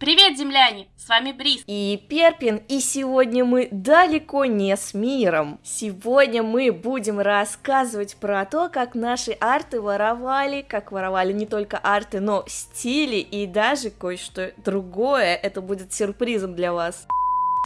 Привет, земляне! С вами Брис. И Перпин, и сегодня мы далеко не с миром. Сегодня мы будем рассказывать про то, как наши арты воровали, как воровали не только арты, но стили и даже кое-что другое. Это будет сюрпризом для вас.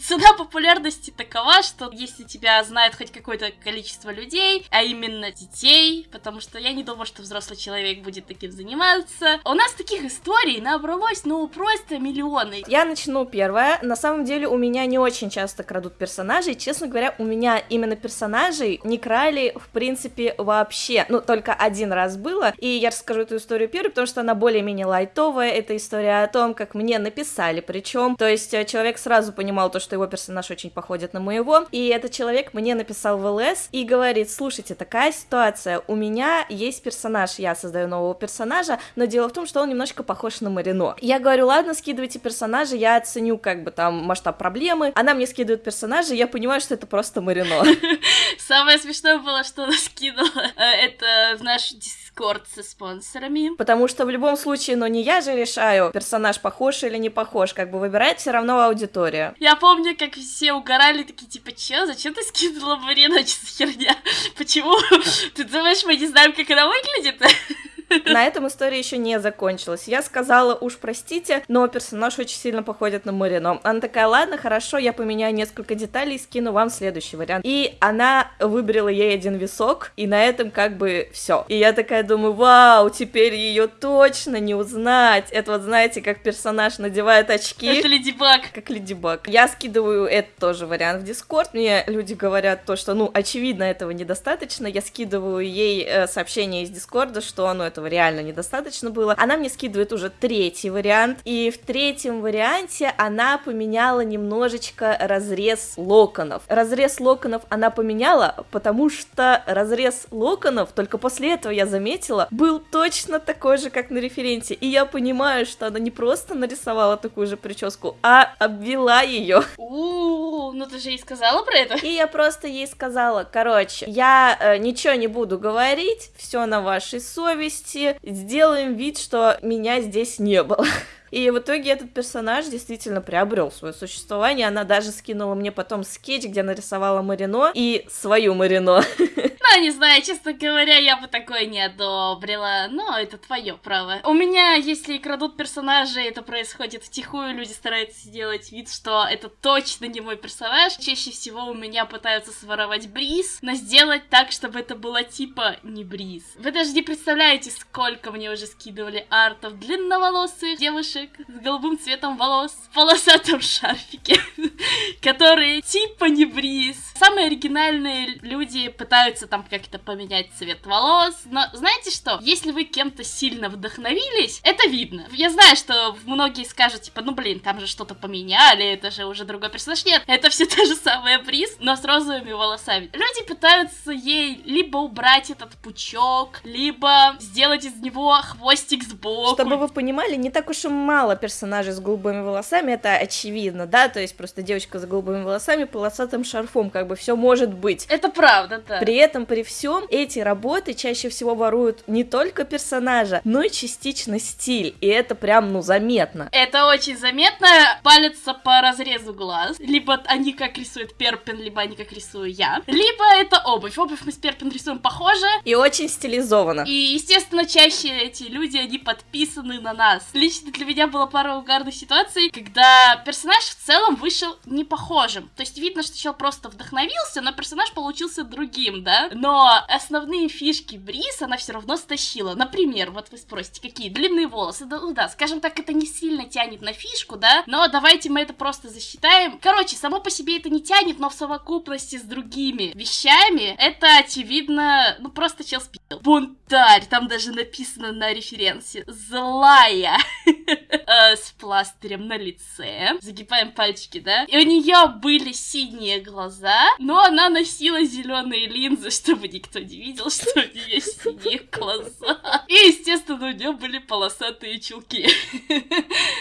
Цена популярности такова, что если тебя знает хоть какое-то количество людей, а именно детей, потому что я не думаю, что взрослый человек будет таким заниматься. У нас таких историй набралось, ну, просто миллионы. Я начну первое. На самом деле у меня не очень часто крадут персонажей. Честно говоря, у меня именно персонажей не крали, в принципе, вообще. Ну, только один раз было. И я расскажу эту историю первой, потому что она более-менее лайтовая. Это история о том, как мне написали. Причем, то есть э, человек сразу понимал то, что его персонаж очень походит на моего, и этот человек мне написал в ЛС и говорит, слушайте, такая ситуация, у меня есть персонаж, я создаю нового персонажа, но дело в том, что он немножко похож на Марино. Я говорю, ладно, скидывайте персонажа, я оценю как бы там масштаб проблемы, она мне скидывает персонажа, я понимаю, что это просто Марино. Самое смешное было, что она скинула э, это в наш Дискорд со спонсорами. Потому что в любом случае, но ну, не я же решаю, персонаж похож или не похож, как бы выбирает все равно аудитория. Я помню, как все угорали, такие, типа, че, зачем ты скинула Марину, что за херня? Почему? Ты думаешь, мы не знаем, как она выглядит? На этом история еще не закончилась. Я сказала, уж простите, но персонаж очень сильно походит на Марино. Она такая, ладно, хорошо, я поменяю несколько деталей и скину вам следующий вариант. И она выбрала ей один висок, и на этом как бы все. И я такая думаю, вау, теперь ее точно не узнать. Это вот, знаете, как персонаж надевает очки. Это Леди Баг. Как Леди Баг. Я скидываю этот тоже вариант в Дискорд. Мне люди говорят то, что, ну, очевидно, этого недостаточно. Я скидываю ей э, сообщение из Дискорда, что, ну, этого реально недостаточно было. Она мне скидывает уже третий вариант, и в третьем варианте она поменяла немножечко разрез локонов. Разрез локонов она поменяла, потому что разрез локонов, только после этого я заметила, был точно такой же, как на референте, и я понимаю, что она не просто нарисовала такую же прическу, а обвела ее. У, ну ты же ей сказала про это? И я просто ей сказала, короче, я э, ничего не буду говорить, все на вашей совести, вместе сделаем вид, что меня здесь не было. И в итоге этот персонаж действительно приобрел свое существование. Она даже скинула мне потом скетч, где нарисовала Марино и свою Марино. Не знаю, честно говоря, я бы такое не одобрила, но это твое право. У меня, если крадут персонажей, это происходит втихую, люди стараются сделать вид, что это точно не мой персонаж. Чаще всего у меня пытаются своровать Бриз, но сделать так, чтобы это было типа не Бриз. Вы даже не представляете, сколько мне уже скидывали артов длинноволосых девушек с голубым цветом волос в полосатом шарфике, которые типа не бриз. Самые оригинальные люди пытаются там как-то поменять цвет волос, но знаете что? Если вы кем-то сильно вдохновились, это видно. Я знаю, что многие скажут, типа, ну блин, там же что-то поменяли, это же уже другой персонаж. Нет, это все та же самая бриз, но с розовыми волосами. Люди пытаются ей либо убрать этот пучок, либо сделать из него хвостик сбоку. Чтобы вы понимали, не так уж и мало персонажей с голубыми волосами, это очевидно, да, то есть просто девочка с голубыми волосами, полосатым шарфом, как бы все может быть. Это правда, да. При этом, при всем, эти работы чаще всего воруют не только персонажа, но и частично стиль, и это прям, ну, заметно. Это очень заметно, палится по разрезу глаз, либо они как рисует Перпин, либо они как рисую я, либо это обувь. Обувь мы с Перпин рисуем похоже. И очень стилизованно. И, естественно, чаще эти люди, они подписаны на нас. Лично для меня было пара угарных ситуаций, когда персонаж в целом вышел не похожим. То есть видно, что человек просто вдохновился, но персонаж получился другим, да? Но основные фишки Брис она все равно стащила. Например, вот вы спросите, какие длинные волосы. Да, ну да, скажем так, это не сильно тянет на фишку, да? Но давайте мы это просто засчитаем. Короче, само по себе это не тянет, но в совокупности с другими вещами это очевидно, ну просто чел спил. Бунтарь, там даже написано на референсе. Злая. Э, с пластырем на лице. Загибаем пальчики, да? И у нее были синие глаза, но она носила зеленые линзы, чтобы никто не видел, что у нее синие глаза. И, естественно, у нее были полосатые чулки.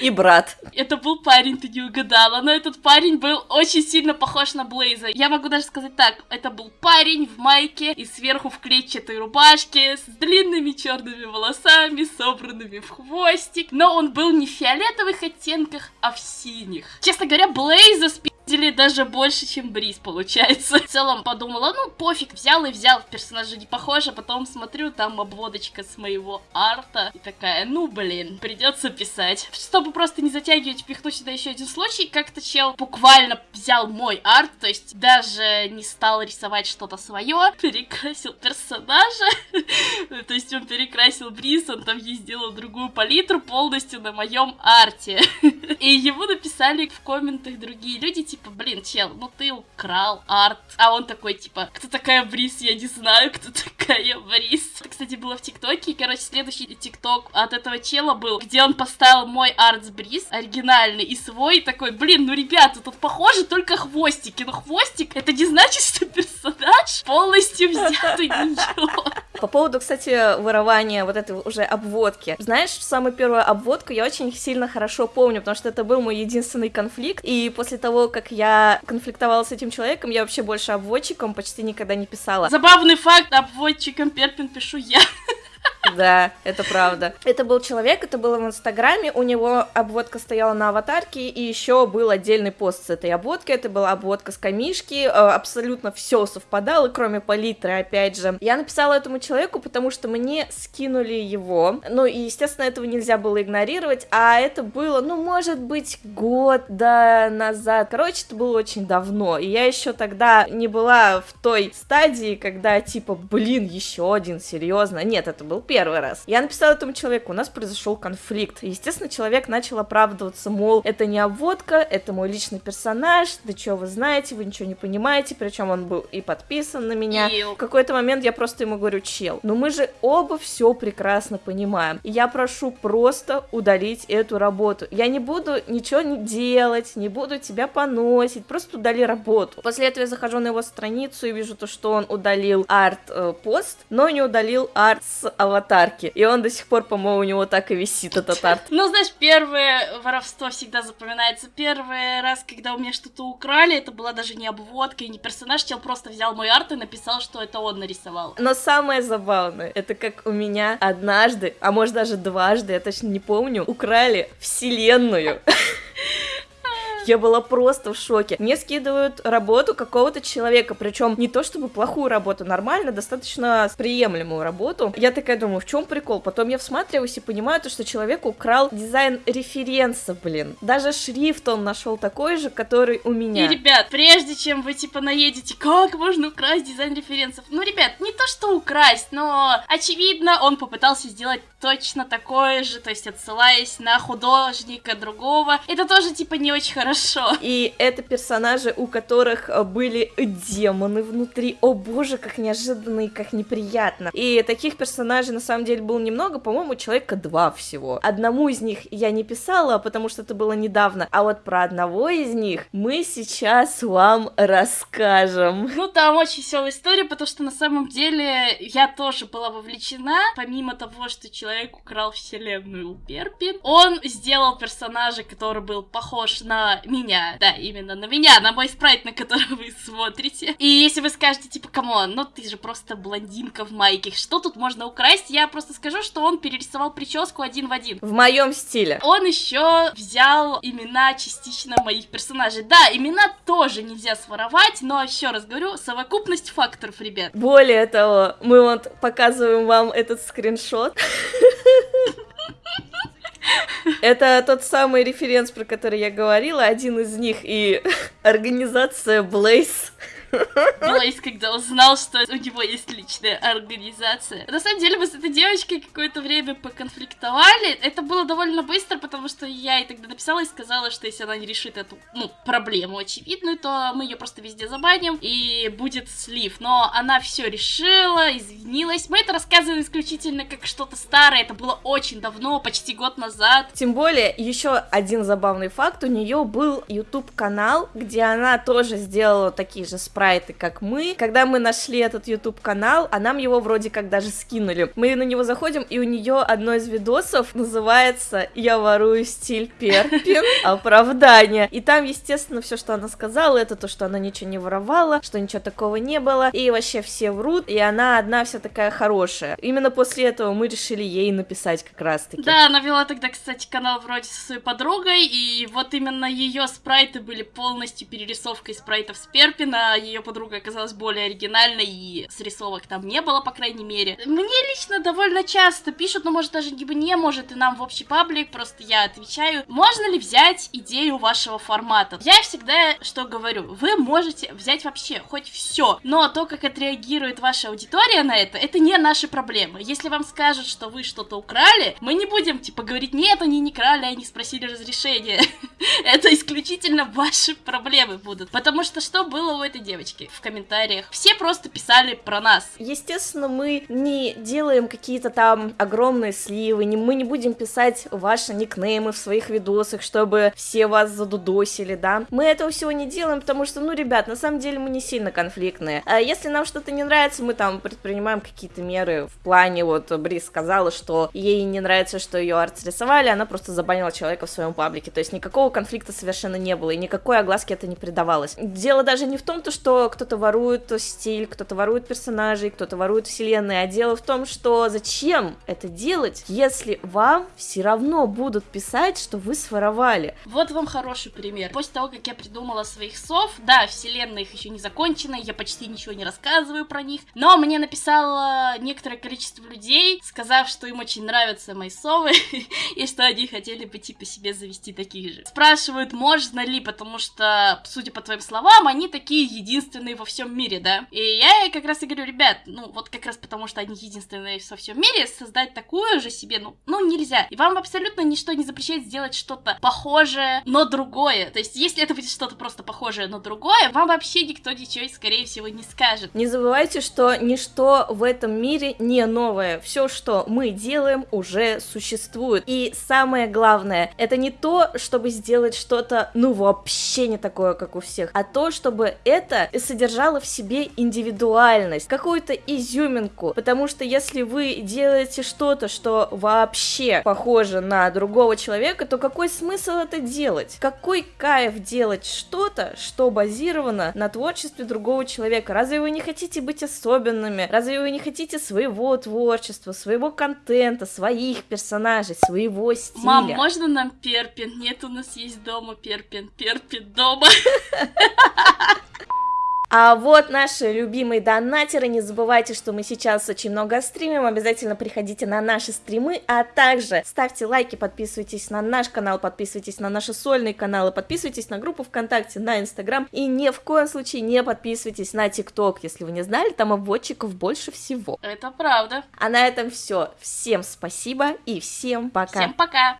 И брат. Это был парень, ты не угадала, но этот парень был очень сильно похож на Блейза. Я могу даже сказать так, это был парень в майке и сверху в клетчатой рубашке с с длинными черными волосами, собранными в хвостик, но он был не в фиолетовых оттенках, а в синих. Честно говоря, Блейза спиздили даже больше, чем Бриз, получается. В целом подумала, ну пофиг, взял и взял, персонажа не похож, а потом смотрю, там обводочка с моего арта, и такая, ну блин, придется писать. Чтобы просто не затягивать, пихну сюда еще один случай, как-то чел буквально взял мой арт, то есть даже не стал рисовать что-то свое, перекрасил персонажа, то есть он перекрасил Бриз, он там ей сделал другую палитру полностью на моем арте. И ему написали в комментах другие люди, типа, блин, чел, ну ты украл арт. А он такой, типа, кто такая Бриз, я не знаю, кто такая Бриз. Это, кстати, было в ТикТоке, и, короче, следующий ТикТок от этого чела был, где он поставил мой арт с Бриз, оригинальный, и свой, такой, блин, ну, ребята, тут похоже только хвостики, но хвостик, это не значит, что персонаж полностью взятый ничего. По поводу, кстати, ворования вот этой уже обводки. Знаешь, самую первую обводку я очень сильно хорошо помню, потому что это был мой единственный конфликт, и после того, как я конфликтовала с этим человеком, я вообще больше обводчиком почти никогда не писала. Забавный факт, обводчиком Перпин пишу я. Да, это правда. Это был человек, это было в Инстаграме, у него обводка стояла на аватарке, и еще был отдельный пост с этой обводкой, это была обводка с камишки, э, абсолютно все совпадало, кроме палитры, опять же. Я написала этому человеку, потому что мне скинули его, ну и, естественно, этого нельзя было игнорировать, а это было, ну, может быть, год да, назад. Короче, это было очень давно, и я еще тогда не была в той стадии, когда, типа, блин, еще один, серьезно. Нет, это был раз. Я написала этому человеку, у нас произошел конфликт. естественно, человек начал оправдываться, мол, это не обводка, это мой личный персонаж, да что вы знаете, вы ничего не понимаете, причем он был и подписан на меня. Ил. В какой-то момент я просто ему говорю, чел, ну мы же оба все прекрасно понимаем. И я прошу просто удалить эту работу. Я не буду ничего не делать, не буду тебя поносить, просто удали работу. После этого я захожу на его страницу и вижу то, что он удалил арт-пост, но не удалил арт с аватаром аватарки. И он до сих пор, по-моему, у него так и висит этот арт. Ну, знаешь, первое воровство всегда запоминается. Первый раз, когда у меня что-то украли, это была даже не обводка и не персонаж, чел просто взял мой арт и написал, что это он нарисовал. Но самое забавное, это как у меня однажды, а может даже дважды, я точно не помню, украли вселенную. Я была просто в шоке. Мне скидывают работу какого-то человека, причем не то чтобы плохую работу, нормально, достаточно приемлемую работу. Я такая думаю, в чем прикол? Потом я всматриваюсь и понимаю, то, что человек украл дизайн референса, блин. Даже шрифт он нашел такой же, который у меня. И, ребят, прежде чем вы, типа, наедете, как можно украсть дизайн референсов? Ну, ребят, не то, что украсть, но, очевидно, он попытался сделать точно такое же, то есть отсылаясь на художника другого. Это тоже, типа, не очень хорошо хорошо. И это персонажи, у которых э, были демоны внутри. О боже, как неожиданно и как неприятно. И таких персонажей на самом деле было немного, по-моему, человека два всего. Одному из них я не писала, потому что это было недавно. А вот про одного из них мы сейчас вам расскажем. Ну, там очень веселая история, потому что на самом деле я тоже была вовлечена. Помимо того, что человек украл вселенную у Перпи, он сделал персонажа, который был похож на меня. Да, именно на меня, на мой спрайт, на который вы смотрите. И если вы скажете, типа, come on, ну ты же просто блондинка в майке, что тут можно украсть? Я просто скажу, что он перерисовал прическу один в один. В моем стиле. Он еще взял имена частично моих персонажей. Да, имена тоже нельзя своровать, но еще раз говорю, совокупность факторов, ребят. Более того, мы вот показываем вам этот скриншот. Это тот самый референс, про который я говорила, один из них и организация Blaze Блейз, когда узнал, что у него есть личная организация. На самом деле, мы с этой девочкой какое-то время поконфликтовали. Это было довольно быстро, потому что я ей тогда написала и сказала, что если она не решит эту, ну, проблему очевидную, то мы ее просто везде забаним и будет слив. Но она все решила, извинилась. Мы это рассказываем исключительно как что-то старое. Это было очень давно, почти год назад. Тем более, еще один забавный факт. У нее был YouTube канал, где она тоже сделала такие же спрайты спрайты, как мы. Когда мы нашли этот YouTube канал, а нам его вроде как даже скинули. Мы на него заходим, и у нее одно из видосов называется «Я ворую стиль Перпин. Оправдание». И там, естественно, все, что она сказала, это то, что она ничего не воровала, что ничего такого не было, и вообще все врут, и она одна вся такая хорошая. Именно после этого мы решили ей написать как раз-таки. Да, она вела тогда, кстати, канал вроде со своей подругой, и вот именно ее спрайты были полностью перерисовкой спрайтов с Перпина, ее подруга оказалась более оригинальной, и срисовок там не было, по крайней мере. Мне лично довольно часто пишут, но может даже не может, и нам в общий паблик, просто я отвечаю, можно ли взять идею вашего формата? Я всегда что говорю, вы можете взять вообще хоть все, но то, как отреагирует ваша аудитория на это, это не наши проблемы. Если вам скажут, что вы что-то украли, мы не будем, типа, говорить, нет, они не крали, они спросили разрешения. это исключительно ваши проблемы будут. Потому что что было у этой девочки в комментариях? Все просто писали про нас. Естественно, мы не делаем какие-то там огромные сливы, не, мы не будем писать ваши никнеймы в своих видосах, чтобы все вас задудосили, да. Мы этого всего не делаем, потому что, ну, ребят, на самом деле мы не сильно конфликтные. А если нам что-то не нравится, мы там предпринимаем какие-то меры в плане, вот, Брис сказала, что ей не нравится, что ее арт рисовали, она просто забанила человека в своем паблике, то есть никакого конфликта совершенно не было, и никакой огласки это не придавалось. Дело даже не в том, то, что кто-то ворует стиль, кто-то ворует персонажей, кто-то ворует вселенные, а дело в том, что зачем это делать, если вам все равно будут писать, что вы своровали. Вот вам хороший пример. После того, как я придумала своих сов, да, вселенная их еще не закончена, я почти ничего не рассказываю про них, но мне написало некоторое количество людей, сказав, что им очень нравятся мои совы, и что они хотели бы типа себе завести таких же. Спрашивают, можно ли, потому что, судя по твоим словам, они такие единственные во всем мире, да? И я как раз и говорю, ребят, ну вот как раз потому, что они единственные во всем мире, создать такую же себе, ну, ну нельзя. И вам абсолютно ничто не запрещает сделать что-то похожее, но другое. То есть, если это будет что-то просто похожее, но другое, вам вообще никто ничего, скорее всего, не скажет. Не забывайте, что ничто в этом мире не новое. Все, что мы делаем, уже существует. И самое главное, это не то, чтобы сделать что-то, ну, вообще не такое, как у всех, а то, чтобы это содержало в себе индивидуальность, какую-то изюминку. Потому что если вы делаете что-то, что вообще похоже на другого человека, то какой смысл это делать? Какой кайф делать что-то, что базировано на творчестве другого человека? Разве вы не хотите быть особенными? Разве вы не хотите своего творчества, своего контента, своих персонажей, своего стиля? Мам, можно нам Перпин? Нет, у нас есть дома Перпин. Перпин дома. А вот наши любимые донатеры, не забывайте, что мы сейчас очень много стримим, обязательно приходите на наши стримы, а также ставьте лайки, подписывайтесь на наш канал, подписывайтесь на наши сольные каналы, подписывайтесь на группу ВКонтакте, на Инстаграм, и ни в коем случае не подписывайтесь на ТикТок, если вы не знали, там обводчиков больше всего. Это правда. А на этом все. Всем спасибо и всем пока. Всем пока.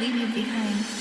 Leave you behind.